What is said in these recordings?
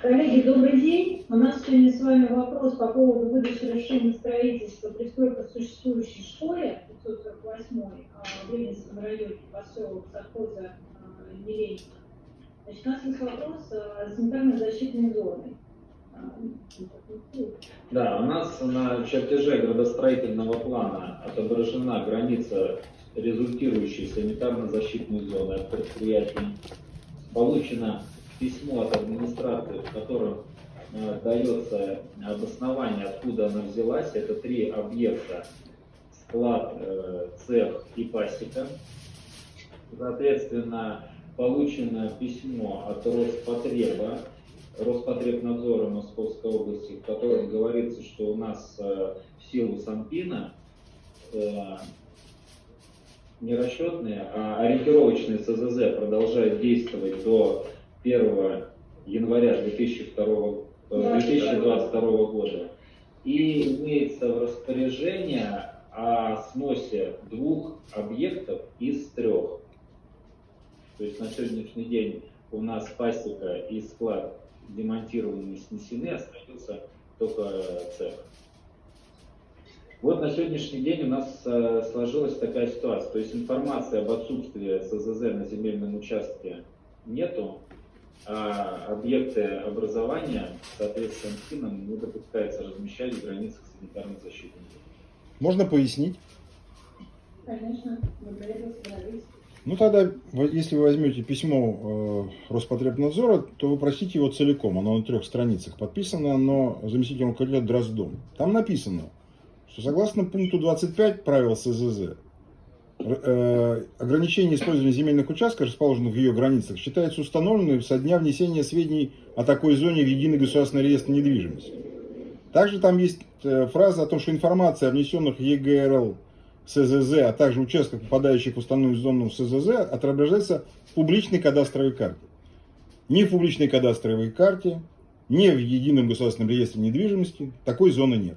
Коллеги, добрый день. У нас сегодня с вами вопрос по поводу выдачи разрешения строительства пристройка в существующей школе 548 в Ленинском районе, поселок совхоза Еленина. Значит, у нас есть вопрос о санитарно-защитной зоне. Да, у нас на чертеже градостроительного плана отображена граница результирующей санитарно-защитной зоны от предприятий. Получено письмо от администрации, в котором э, дается обоснование, откуда она взялась. Это три объекта. Склад, э, цех и пасека. Соответственно, получено письмо от Роспотреба, Роспотребнадзора Московской области, в котором говорится, что у нас э, в силу Санпина э, не расчетные, а ориентировочные СЗЗ продолжают действовать до 1 января 2002, 2022 э, года. И имеется в распоряжение о сносе двух объектов из трех. То есть на сегодняшний день у нас пасека и склад демонтированы и снесены, остается только цех. Вот на сегодняшний день у нас э, сложилась такая ситуация. То есть информации об отсутствии СЗЗ на земельном участке нету, а объекты образования, соответственно, ФИНом не допускается размещать в границах санитарной защиты. Можно пояснить? Конечно, мы для этого Ну тогда, если вы возьмете письмо э, Роспотребнадзора, то вы просите его целиком. Оно на трех страницах подписано, но заместителем руководителя Дроздом. Там написано, что согласно пункту 25 правил СЗЗ, ограничение использования земельных участков, расположенных в ее границах, считается установленным со дня внесения сведений о такой зоне в единый государственный реестр недвижимости. Также там есть э, фраза о том, что информация о внесенных ЕГРЛ СЗЗ, а также участках, попадающих в установленную зону СЗЗ, отображается в публичной кадастровой карте. Ни в публичной кадастровой карте, ни в едином государственном реестре недвижимости такой зоны нет.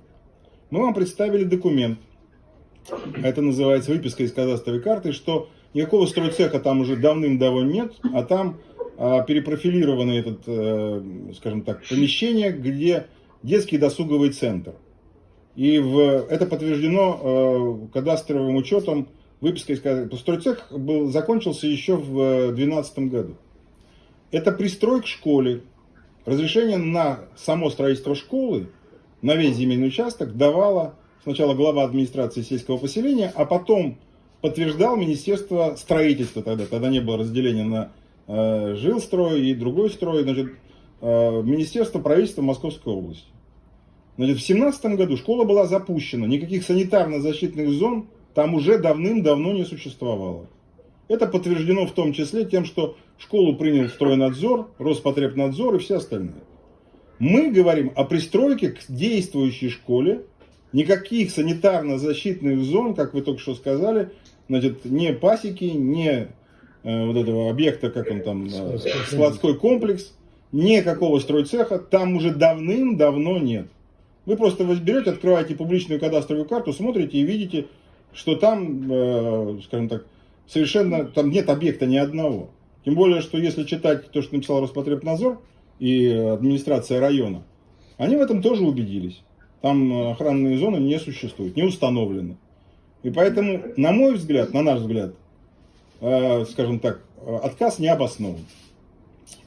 Мы вам представили документ, это называется выписка из кадастровой карты, что никакого стройцеха там уже давным-давно нет, а там а, перепрофилировано этот, а, скажем так, помещение, где детский досуговый центр. И в, это подтверждено а, кадастровым учетом выписка из кадастровой. Стройцех был, закончился еще в 2012 году. Это пристрой к школе. Разрешение на само строительство школы, на весь земельный участок давало сначала глава администрации сельского поселения, а потом подтверждал Министерство строительства тогда. Тогда не было разделения на э, жилстрой и другой строй. Значит, э, Министерство правительства Московской области. Значит, в 2017 году школа была запущена. Никаких санитарно-защитных зон там уже давным-давно не существовало. Это подтверждено в том числе тем, что школу принял стройнадзор, Роспотребнадзор и все остальные. Мы говорим о пристройке к действующей школе, Никаких санитарно-защитных зон, как вы только что сказали, значит, не пасеки, не э, вот этого объекта, как он там, э, складской комплекс, никакого стройцеха там уже давным-давно нет. Вы просто берете, открываете публичную кадастровую карту, смотрите и видите, что там, э, скажем так, совершенно, там нет объекта ни одного. Тем более, что если читать то, что написал Роспотребнадзор и администрация района, они в этом тоже убедились. Там э, охранные зоны не существуют, не установлены. И поэтому, на мой взгляд, на наш взгляд, э, скажем так, э, отказ не обоснован.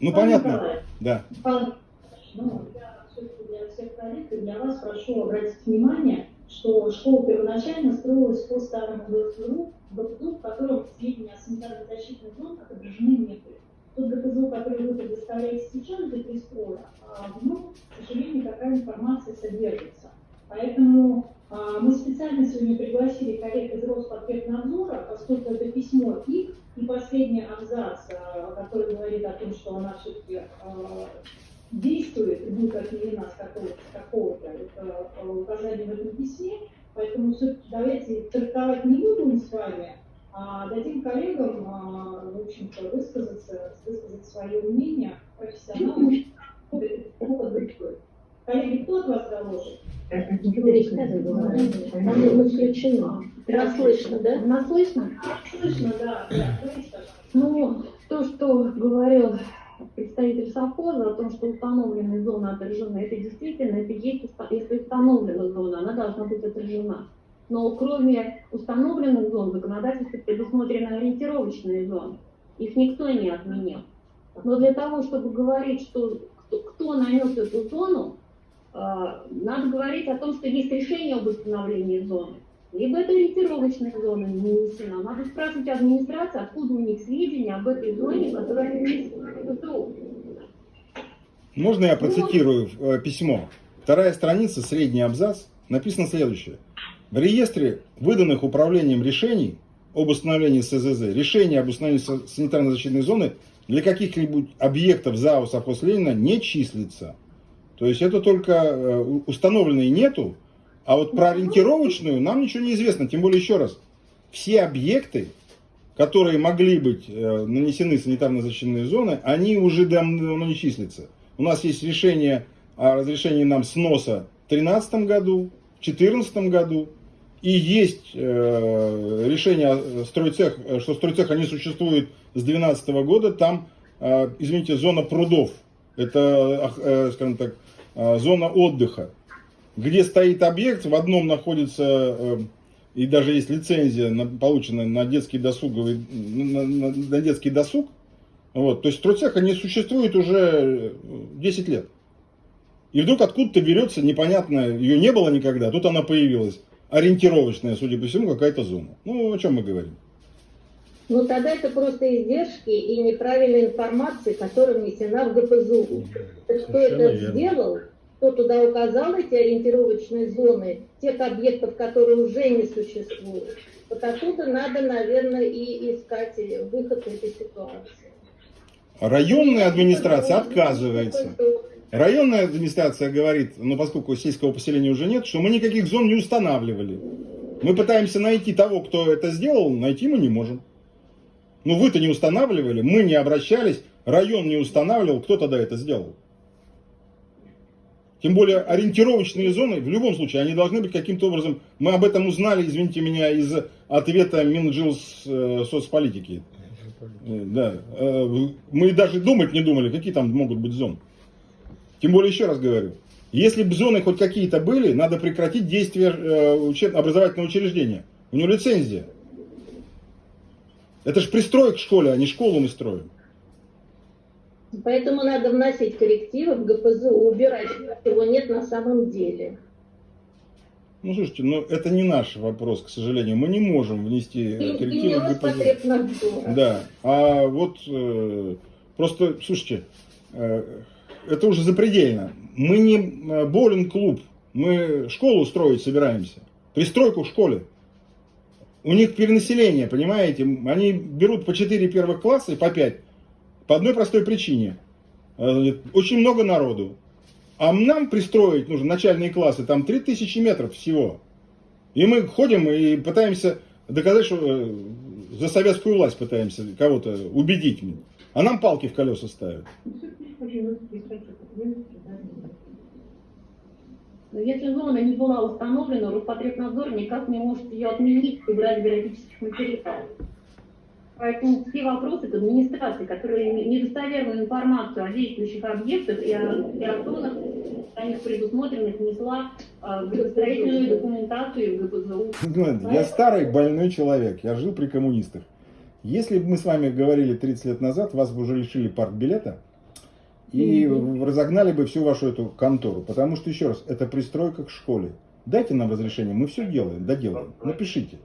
Ну, Пан понятно. Николай, да. Пан, ну, я для всех коллег и для вас прошу обратить внимание, что школа первоначально строилась по старому ГФЗУ, ГФЗУ, в котором сведения о санитарно-защитных зонах отображены не были. Тот ГФЗУ, который вы предоставляете сейчас для перестроя, а в нем, к сожалению, такая информация содержится. Поэтому а, мы специально сегодня пригласили коллег из Роспотребнадзора, поскольку это письмо их и последний абзац, а, который говорит о том, что она все-таки а, действует и будет отменена с какого-то какого указания в этом письме. Поэтому все-таки давайте трактовать не будем с вами, а дадим коллегам, в общем-то, высказаться, высказать свое мнение профессионалам, Коллеги, кто от вас доложит? Она исключена. Нас слышно, да? Нас слышно? Слышно, да. Ну, то, что говорил представитель совхоза о том, что установленные зоны отражены. Это действительно, это есть, если установлена зона, она должна быть отражена. Но кроме установленных зон в законодательстве предусмотрены ориентировочные зоны. Их никто не отменил. Но для того, чтобы говорить, что кто, кто нанес эту зону, надо говорить о том, что есть решение об установлении зоны. Либо это ориентировочная зона не нанесена. Надо спрашивать администрацию, откуда у них сведения об этой зоне, которая ПТУ. Можно я процитирую э, письмо? Вторая страница, средний абзац, написано следующее. В реестре выданных управлением решений об установлении СЗЗ, решение об установлении са- санитарно-защитной зоны для каких-либо объектов ЗАО совхоз Ленина не числится. То есть это только э, установленной нету, а вот про ориентировочную нам ничего не известно. Тем более, еще раз, все объекты, которые могли быть э, нанесены санитарно-защитные зоны, они уже давно не числятся. У нас есть решение о разрешении нам сноса в 2013 году, в 2014 году, и есть э, решение о стройцех, что стройцеха не существует с 2012 года, там, э, извините, зона прудов, это, э, скажем так, зона отдыха, где стоит объект, в одном находится, э, и даже есть лицензия, на- полученная на детский досуговый, на, на- на детский досуг, вот, то есть стройцеха не существует уже э, 10 лет. И вдруг откуда-то берется, непонятно, ее не было никогда, тут она появилась. Ориентировочная, судя по всему, какая-то зона. Ну, о чем мы говорим? Ну, тогда это просто издержки и неправильная информация, которая внесена в ГПЗУ. Так Кто это верно. сделал, кто туда указал эти ориентировочные зоны, тех объектов, которые уже не существуют. Вот оттуда надо, наверное, и искать выход из этой ситуации. Районная администрация отказывается. Районная администрация говорит, ну поскольку сельского поселения уже нет, что мы никаких зон не устанавливали. Мы пытаемся найти того, кто это сделал, найти мы не можем. Ну вы-то не устанавливали, мы не обращались, район не устанавливал, кто тогда это сделал? Тем более ориентировочные зоны, в любом случае, они должны быть каким-то образом, мы об этом узнали, извините меня, из ответа Минжилс э, соцполитики. Да, Э, мы даже думать не думали, какие там могут быть зоны. Тем более, еще раз говорю, если бы зоны хоть какие-то были, надо прекратить действие э, образовательного учреждения. У него лицензия. Это же пристрой к школе, а не школу мы строим. Поэтому надо вносить коррективы в ГПЗУ, убирать, чего нет на самом деле. Ну, слушайте, ну это не наш вопрос, к сожалению. Мы не можем внести коррективы в ГПЗ. Роспотребнадзора. Да, а вот э, просто, слушайте, э, это уже запредельно. Мы не э, боулинг-клуб, мы школу строить собираемся, пристройку в школе. У них перенаселение, понимаете? Они берут по 4 первых класса и по 5. По одной простой причине. Э, Очень много народу. А нам пристроить нужно начальные классы, там 3000 метров всего. И мы ходим и пытаемся доказать, что э, за советскую власть пытаемся кого-то убедить. А нам палки в колеса ставят. Но если зона не была установлена, Роспотребнадзор никак не может ее отменить, убрать биологических материалов. Поэтому все вопросы к администрации, которые недостоверную информацию о действующих объектах и о, и о зонах, о них предусмотренных, внесла а, в строительную документацию и в ГПЗУ. Знаете, Я старый больной человек, я жил при коммунистах. Если бы мы с вами говорили 30 лет назад, вас бы уже лишили партбилета и разогнали бы всю вашу эту контору. Потому что, еще раз, это пристройка к школе. Дайте нам разрешение, мы все делаем, доделаем. Напишите.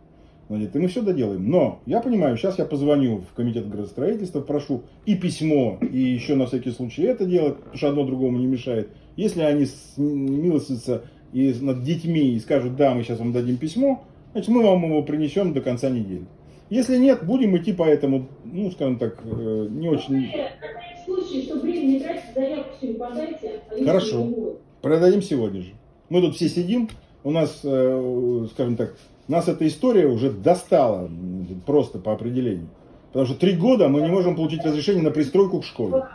Значит, и мы все доделаем. Но я понимаю, сейчас я позвоню в комитет градостроительства, прошу и письмо, и еще на всякий случай это делать, потому что одно другому не мешает. Если они милостятся и над детьми и скажут, да, мы сейчас вам дадим письмо, значит, мы вам его принесем до конца недели. Если нет, будем идти по этому, ну, скажем так, э, не очень... Случае, что время не тратить, заявку все подайте. а Хорошо. Продадим сегодня же. Мы тут все сидим, у нас, э, скажем так, нас эта история уже достала просто по определению. Потому что три года мы не можем получить разрешение на пристройку к школе.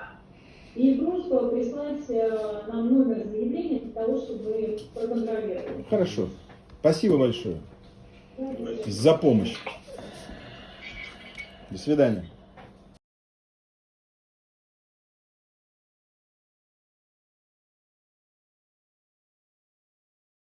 И просьба прислать э, нам номер заявления для того, чтобы проконтролировать. Хорошо. Спасибо большое за помощь. До свидания.